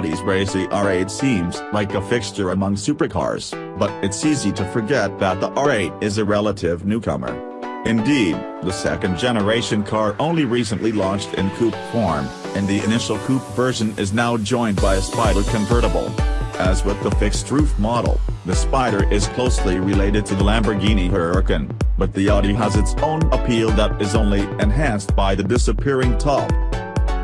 Audi's racy R8 seems like a fixture among supercars, but it's easy to forget that the R8 is a relative newcomer. Indeed, the second-generation car only recently launched in coupe form, and the initial coupe version is now joined by a Spider convertible. As with the fixed-roof model, the Spider is closely related to the Lamborghini Huracan, but the Audi has its own appeal that is only enhanced by the disappearing top.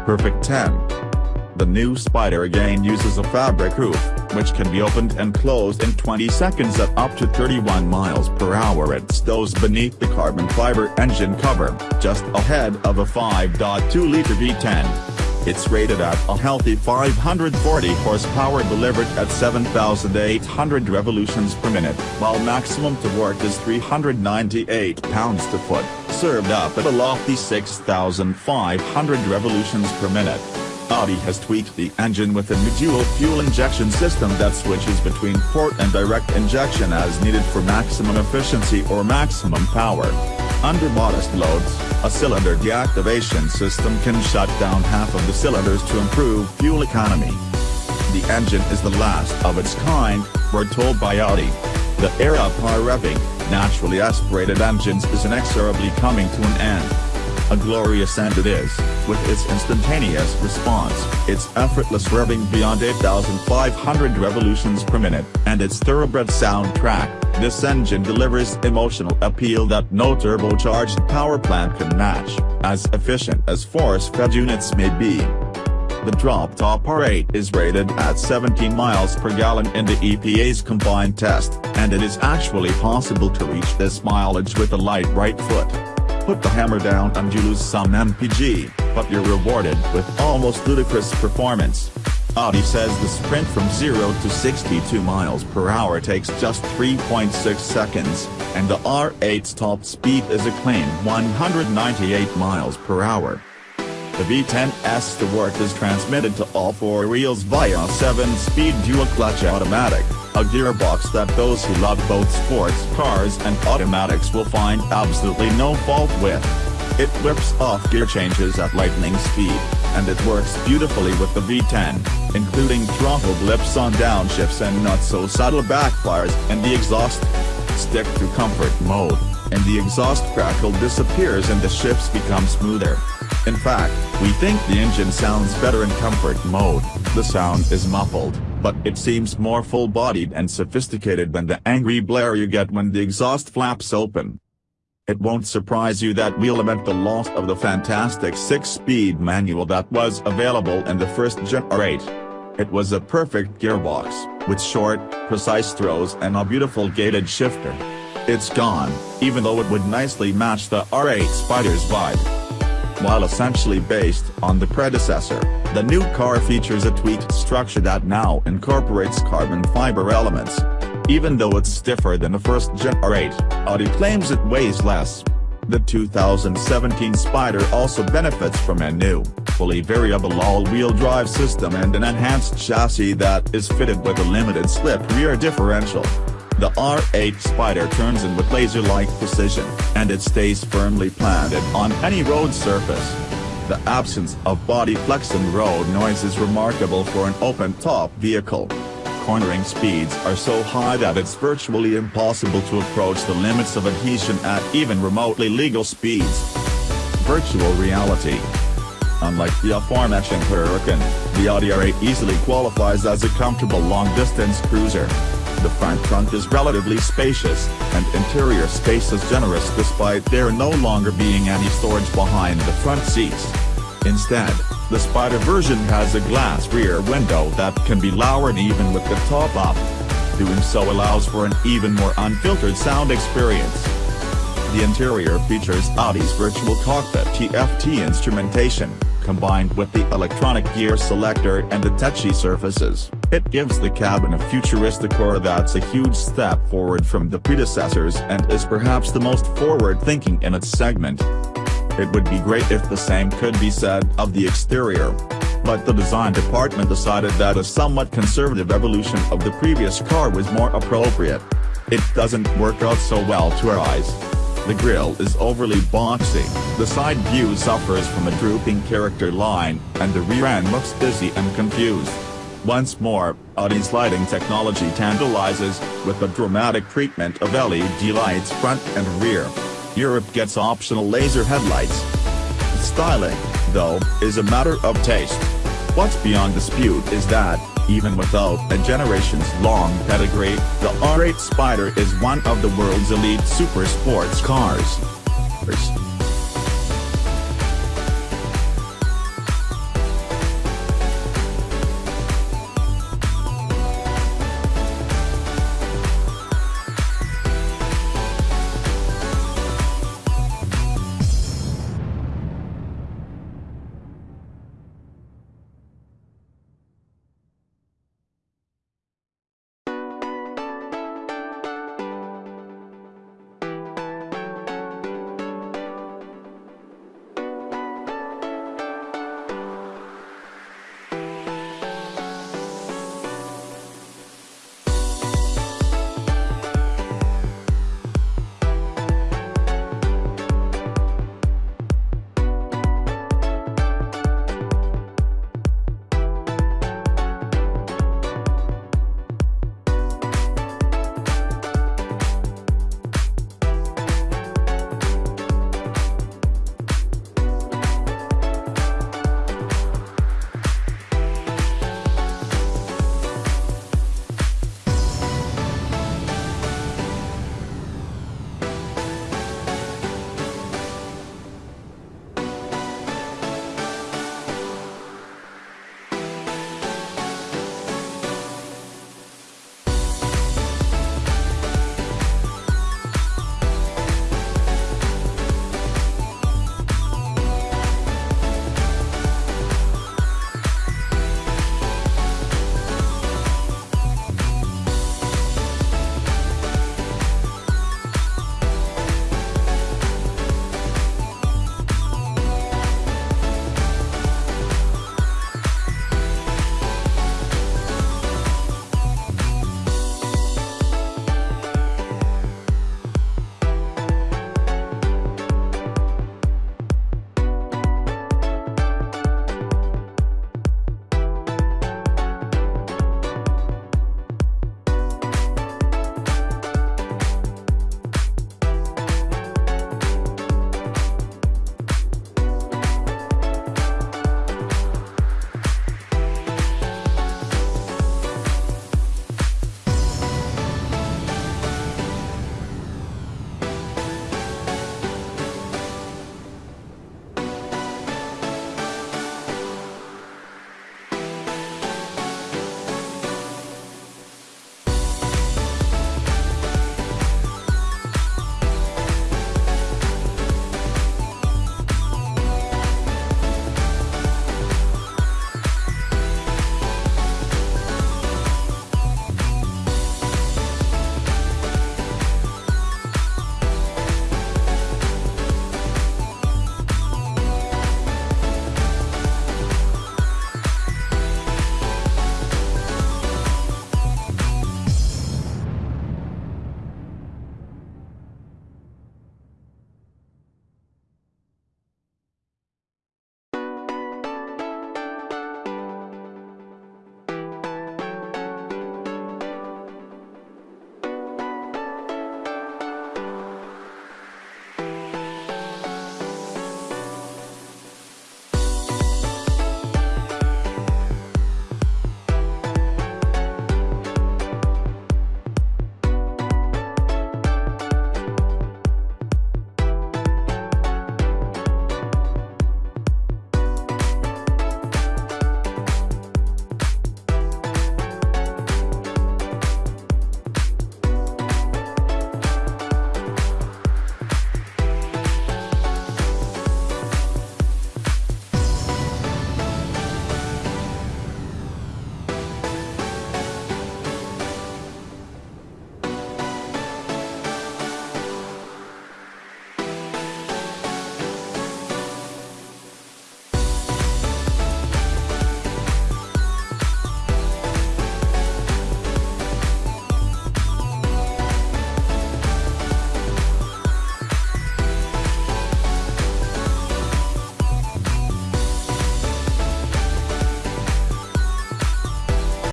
Perfect 10. The new Spider again uses a fabric roof, which can be opened and closed in 20 seconds at up to 31 miles per hour it stows beneath the carbon fiber engine cover, just ahead of a 5.2-liter V10. It's rated at a healthy 540 horsepower delivered at 7,800 revolutions per minute, while maximum torque is 398 pounds-to-foot, served up at a lofty 6,500 revolutions per minute. Audi has tweaked the engine with a new dual fuel injection system that switches between port and direct injection as needed for maximum efficiency or maximum power. Under modest loads, a cylinder deactivation system can shut down half of the cylinders to improve fuel economy. The engine is the last of its kind, we're told by Audi. The era of high revving, naturally aspirated engines is inexorably coming to an end. A glorious end it is, with its instantaneous response, its effortless revving beyond 8,500 revolutions per minute, and its thoroughbred soundtrack, this engine delivers emotional appeal that no turbocharged power plant can match, as efficient as force-fed units may be. The drop-top R8 is rated at 17 miles per gallon in the EPA's combined test, and it is actually possible to reach this mileage with a light right foot put the hammer down and you lose some MPG, but you're rewarded with almost ludicrous performance. Audi says the sprint from 0 to 62 miles per hour takes just 3.6 seconds, and the R8's top speed is a claimed 198 miles per hour. The V10's the work is transmitted to all four wheels via a 7-speed dual-clutch automatic a gearbox that those who love both sports cars and automatics will find absolutely no fault with. It whips off gear changes at lightning speed, and it works beautifully with the V10, including throttle blips on downshifts and not so subtle backfires and the exhaust. Stick to comfort mode, and the exhaust crackle disappears and the shifts become smoother. In fact, we think the engine sounds better in comfort mode, the sound is muffled but it seems more full-bodied and sophisticated than the angry blare you get when the exhaust flaps open. It won't surprise you that we'll lament the loss of the fantastic 6-speed manual that was available in the first Gen R8. It was a perfect gearbox, with short, precise throws and a beautiful gated shifter. It's gone, even though it would nicely match the R8 Spider's vibe. While essentially based on the predecessor, the new car features a tweaked structure that now incorporates carbon fiber elements. Even though it's stiffer than the first Gen R8, Audi claims it weighs less. The 2017 Spider also benefits from a new, fully variable all-wheel drive system and an enhanced chassis that is fitted with a limited slip rear differential. The R8 Spider turns in with laser-like precision, and it stays firmly planted on any road surface. The absence of body flex and road noise is remarkable for an open-top vehicle. Cornering speeds are so high that it's virtually impossible to approach the limits of adhesion at even remotely legal speeds. Virtual reality Unlike the aforementioned Huracan, the Audi R8 easily qualifies as a comfortable long-distance cruiser. The front trunk is relatively spacious, and interior space is generous despite there no longer being any storage behind the front seats. Instead, the Spider version has a glass rear window that can be lowered even with the top up. Doing so allows for an even more unfiltered sound experience. The interior features Audi's virtual cockpit TFT instrumentation, combined with the electronic gear selector and the touchy surfaces, it gives the cabin a futuristic core that's a huge step forward from the predecessors and is perhaps the most forward-thinking in its segment. It would be great if the same could be said of the exterior. But the design department decided that a somewhat conservative evolution of the previous car was more appropriate. It doesn't work out so well to our eyes. The grille is overly boxy, the side view suffers from a drooping character line, and the rear end looks busy and confused. Once more, Audi's lighting technology tantalizes, with the dramatic treatment of LED lights front and rear. Europe gets optional laser headlights. Styling, though, is a matter of taste. What's beyond dispute is that, even without a generations-long pedigree, the R8 Spider is one of the world's elite super sports cars.